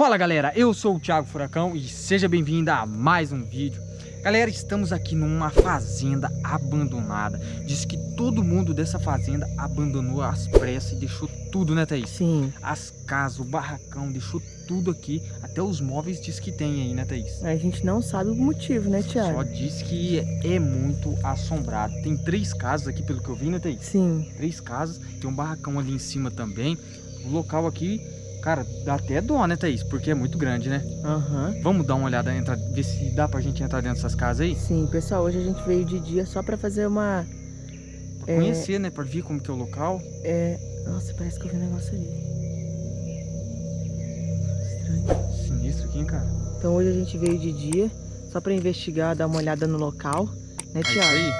Fala galera, eu sou o Thiago Furacão e seja bem-vindo a mais um vídeo. Galera, estamos aqui numa fazenda abandonada. Diz que todo mundo dessa fazenda abandonou as pressas e deixou tudo, né Thaís? Sim. As casas, o barracão, deixou tudo aqui. Até os móveis diz que tem aí, né Thaís? A gente não sabe o motivo, né, Só Thiago? diz que é muito assombrado. Tem três casas aqui, pelo que eu vi, né Thaís? Sim. Três casas, tem um barracão ali em cima também. O local aqui, cara, dá até dó, né Thaís? Porque é muito grande, né? Aham. Vamos dar uma olhada, entrar, ver se dá pra gente entrar dentro dessas casas aí? Sim, pessoal, hoje a gente veio de dia só pra fazer uma... Pra É. conhecer, né? Pra ver como que é o local. É... Nossa, parece que eu vi um negócio ali. Estranho. Sinistro aqui, hein, cara? Então hoje a gente veio de dia só pra investigar, dar uma olhada no local, né, É isso Thiago? aí.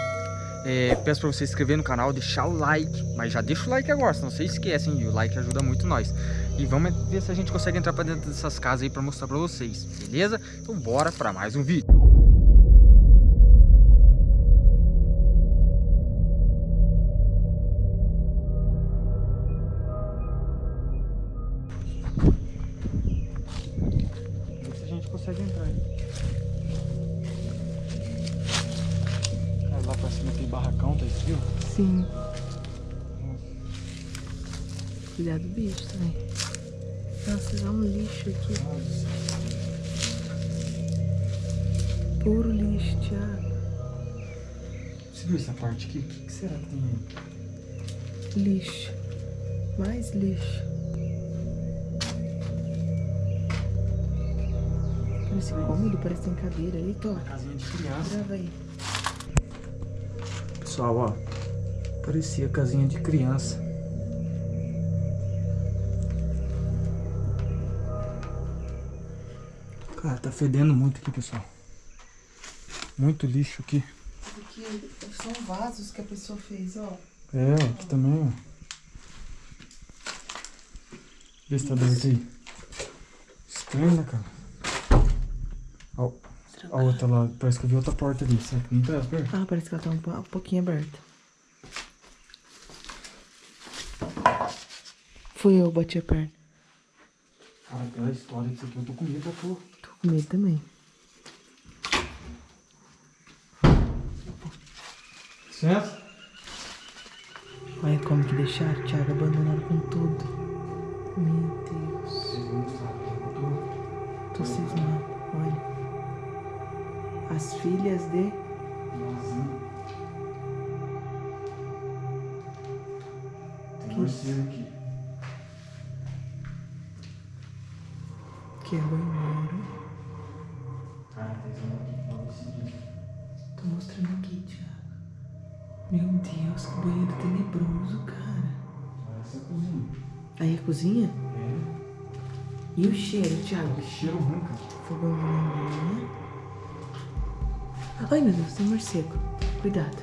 É, peço pra você se inscrever no canal, deixar o like. Mas já deixa o like agora, senão vocês esquecem. E o like ajuda muito nós. E vamos ver se a gente consegue entrar pra dentro dessas casas aí pra mostrar pra vocês, beleza? Então bora pra mais um vídeo. Ver se a gente consegue entrar. Cara, lá pra cima tem barracão, tá ó. Sim. Cuidado do bicho também. Lixo aqui. Puro lixo, Thiago. Você viu essa parte aqui? O que, que será que tem aí? Lixo. Mais lixo. Parece cômodo, parece que tem cadeira ali. Uma casinha de criança. Grava aí. Pessoal, ó. Parecia casinha de criança. Cara, tá fedendo muito aqui, pessoal. Muito lixo aqui. Aqui são vasos que a pessoa fez, ó. É, aqui também, ó. Vê se tá aberto aí. Estranho, né, cara? Ó, a outra lá, parece que eu vi outra porta ali. Será que não tá aberta? Ah, parece que ela tá um, um pouquinho aberta. Fui eu, bati a perna. Cara, aquela história disso aqui, eu tô com medo da porra. Tô com medo também. Licença? Olha como que deixaram, Thiago, abandonado com tudo. Meu Deus. Vocês aqui, eu tô... Tô cismado, olha. As filhas de... Nozinho. Tem morcego aqui. Que é banheiro. Cara, tem um aqui pra você. Tô mostrando aqui, Thiago. Meu Deus, que banheiro tenebroso, cara. Parece a cozinha. Aí a cozinha? É. E o cheiro, Thiago? Que cheiro ruim, cara. Fogão de lenha. Ai, meu Deus, tem morcego. Cuidado.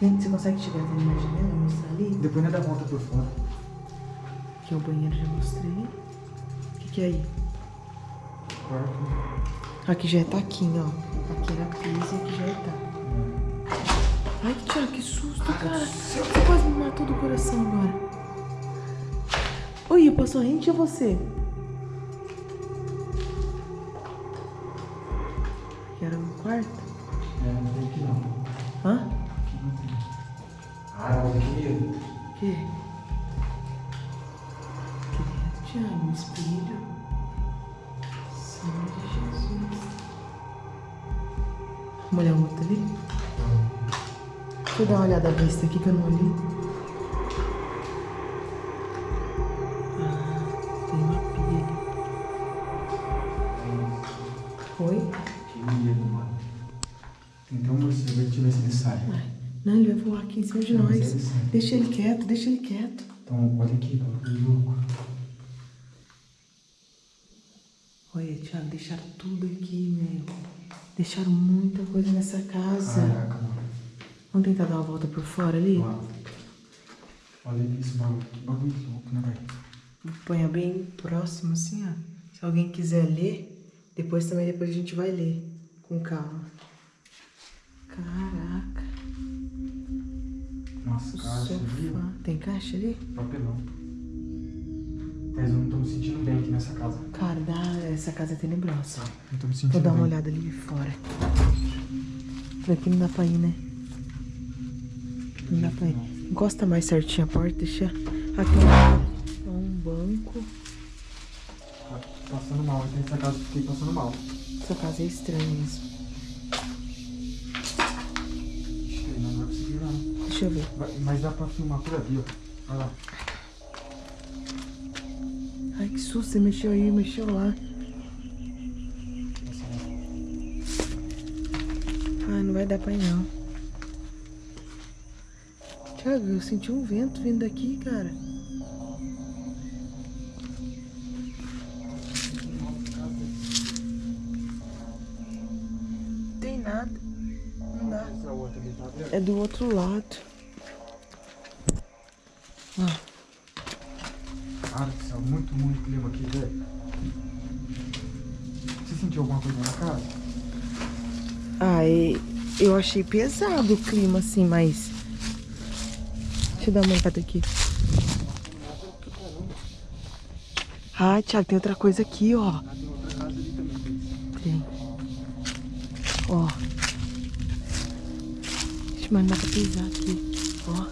Tem- você consegue chegar até na janela e mostrar ali? Depois ainda dá volta por fora. Aqui é o banheiro, já mostrei. O que, que é aí? Quarto. Aqui já é taquinho, ó. Aqui era piso e aqui já é taco. Ai, Thiago, que susto, cara. Você quase me matou do coração agora. Oi, eu passou rente a você? Aqui era o quarto? É, não tem aqui não. Hã? Aqui não tem. Ah, eu medo. O quê? Que Thiago, um espelho. Senhor de Jesus. Vamos olhar o outro ali? Deixa eu dar uma olhada à vista aqui que eu não olhei. Ah, tem uma pia ali. Oi? Que medo, mano. Tem até um morcego ver se ele sai. Ai, não, ele vai voar aqui em cima de Não, nós. ele sai. Deixa ele quieto, deixa ele quieto. Então, olha aqui, que louco. Olha, Thiago, deixaram tudo aqui, meu. Deixaram muita coisa nessa casa. Caraca, mano. Vamos tentar dar uma volta por fora ali? Mano. Olha esse bagulho, que bagulho louco, né, velho? Ponha bem próximo assim, ó. Se alguém quiser ler, depois também depois a gente vai ler. Com calma. Caraca. Nossa, O caixa, viu? sofá. Tem caixa ali? Papelão. Mas eu não tô me sentindo bem aqui nessa casa. Cara, essa casa é tenebrosa. Não tô me sentindo Vou dar uma bem. olhada ali de fora. Por aqui não dá pra ir, né? Não dá pra ir. Encosta mais certinho a porta, deixa. Aqui é um banco. Tá passando mal, aqui nessa casa fiquei passando mal. Essa casa é estranha mesmo. Não vai conseguir não. Deixa eu ver. Vai- Mas dá pra filmar por ali, ó. Vai lá. Ai, que susto, você mexeu aí, mexeu lá. Lá. Ai, não vai dar pra ir não. Thiago, eu senti um vento vindo daqui, cara. Tem nada. Não dá. É do outro lado. Ó, Cara do céu, muito, muito clima aqui, velho. Você sentiu alguma coisa na casa? Ah, eu achei pesado o clima, assim, mas... Eu dar uma olhada aqui. Ah, Thiago, tem outra coisa aqui, ó. Tem. Ó. Deixa eu mandar pra pisar aqui. Ó.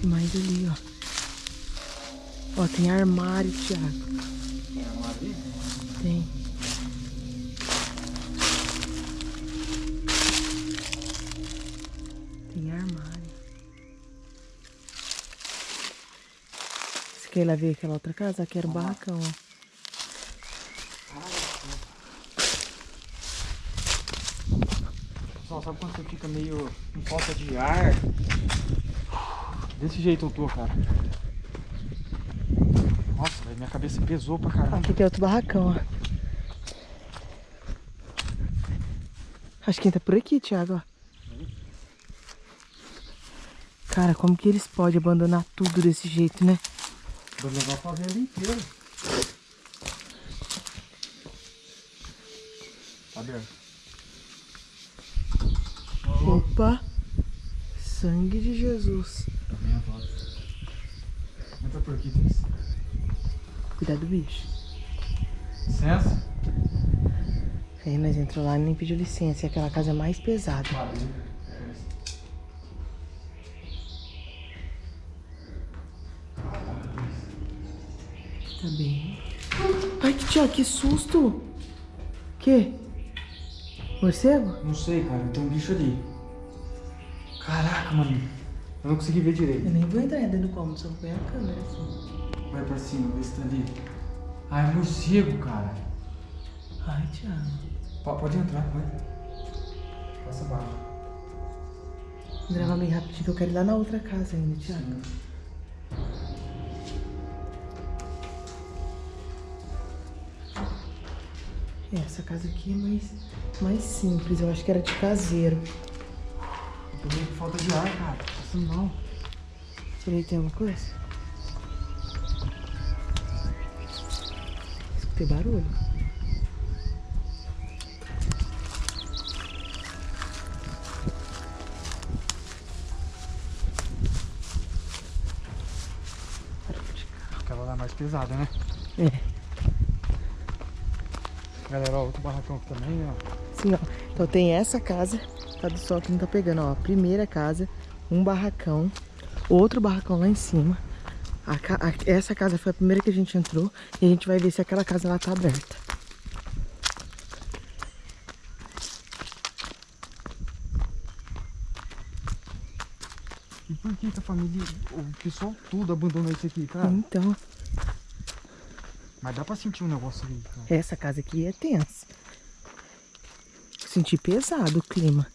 Tem mais ali, ó. Ó, tem armário, Thiago. Ir lá ver aquela outra casa? Aqui era o barracão, ó. Pessoal, sabe quando você fica meio com falta de ar? Desse jeito eu tô, cara. Nossa, minha cabeça pesou pra caramba. Aqui tem outro barracão, ó. Acho que entra por aqui, Thiago, ó. Cara, como que eles podem abandonar tudo desse jeito, né? Vou levar a fazenda inteira. Tá aberto. Opa! Sangue de Jesus. Tá. Entra por aqui. Cuidado do bicho. Licença. Aí nós entramos lá e nem pediu licença. E aquela casa é mais pesada. Valeu. Ai, que susto! Que? Morcego? Não sei, cara. Tem um bicho ali. Caraca, mano. Eu não consegui ver direito. Eu nem vou entrar dentro do cômodo, só põe a câmera assim. Vai pra cima, vê se tá ali. Ah, é morcego, cara. Ai, Thiago. Po- Pode entrar, vai. Passa baixo. Vou gravar bem rapidinho que eu quero ir lá na outra casa ainda, Thiago. É, essa casa aqui é mais, mais simples. Eu acho que era de caseiro. Eu tô meio com falta de ar, cara. Passando mal. Tirei, tem alguma coisa? Escutei barulho. Aquela lá é mais pesada, né? É, Galera, ó, outro barracão aqui também, ó. sim, ó. Então tem essa casa, tá do sol que não tá pegando, ó. Primeira casa, um barracão, outro barracão lá em cima. A a- essa casa foi a primeira que a gente entrou e a gente vai ver se aquela casa lá tá aberta. E por que, que a família, o pessoal tudo abandonou isso aqui, cara? Então, Mas dá pra sentir um negócio ali, cara. essa casa aqui é tensa. Senti pesado o clima.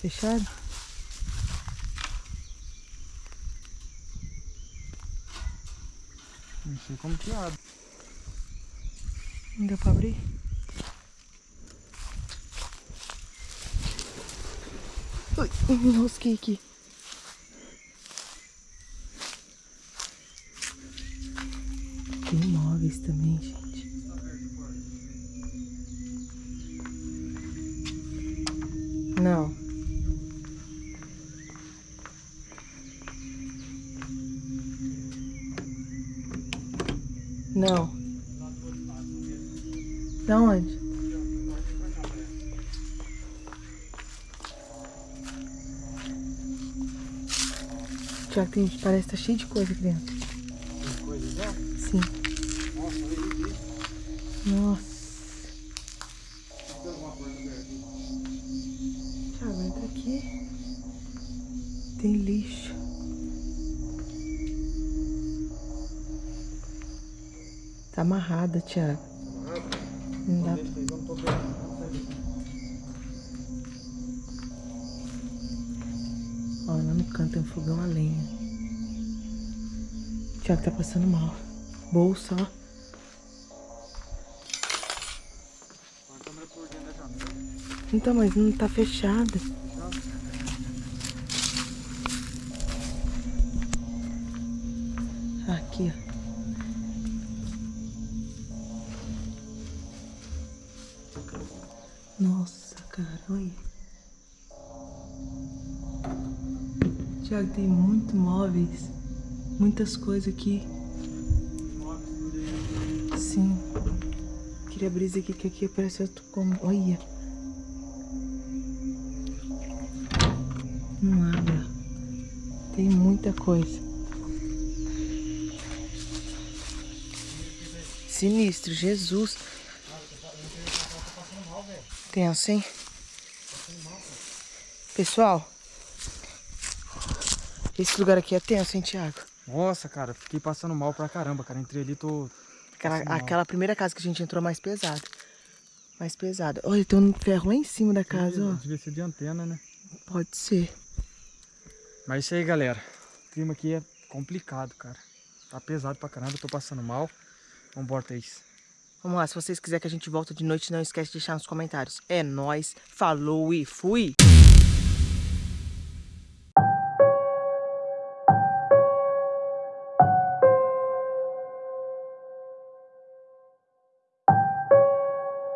Fechado? Não sei como que abre. Não deu pra abrir? Ui, me enrosquei aqui. Tem móveis também, gente. Não. Não. Da onde? Tiago, tem, parece que tá cheio de coisa aqui dentro. Tem coisa já? Sim. Nossa, olha aí. Nossa. Aqui. Tiago, entra aqui. Tem lixo. Tá amarrada, Tiago. Não dá. Ó, lá no canto tem um fogão a lenha. Tiago tá passando mal. Bolsa, ó. Então, mas não tá fechada. Tiago, tem muito móveis. Muitas coisas aqui. Sim. Queria abrir isso aqui, que aqui parece outro como. Olha. Não. Tem muita coisa. Sinistro, Jesus. Tenso, hein? Pessoal, esse lugar aqui é tenso, hein, Thiago? Nossa, cara, fiquei passando mal pra caramba, cara. Entrei ali, tô. Aquela, aquela primeira casa que a gente entrou mais pesada. Mais pesada. Olha, tem um ferro lá em cima da casa, ó. Devia ser de antena, né? Pode ser. Mas é isso aí, galera. O clima aqui é complicado, cara. Tá pesado pra caramba, eu tô passando mal. Vambora, Thaís. Vamos lá, se vocês quiserem que a gente volte de noite, não esquece de deixar nos comentários. É nóis, falou e fui!